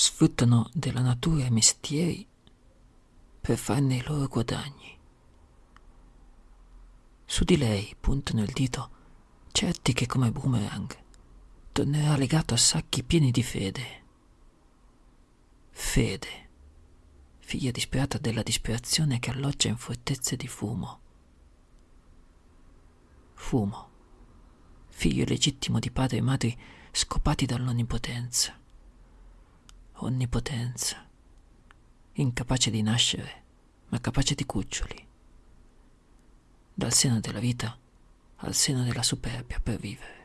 sfruttano della natura i mestieri per farne i loro guadagni. Su di lei puntano il dito certi che come boomerang tornerà legato a sacchi pieni di fede. Fede, figlia disperata della disperazione che alloggia in fortezze di fumo. Fumo, figlio legittimo di padri e madri scopati dall'onnipotenza. Onnipotenza, incapace di nascere, ma capace di cuccioli. Dal seno della vita al seno della superbia per vivere.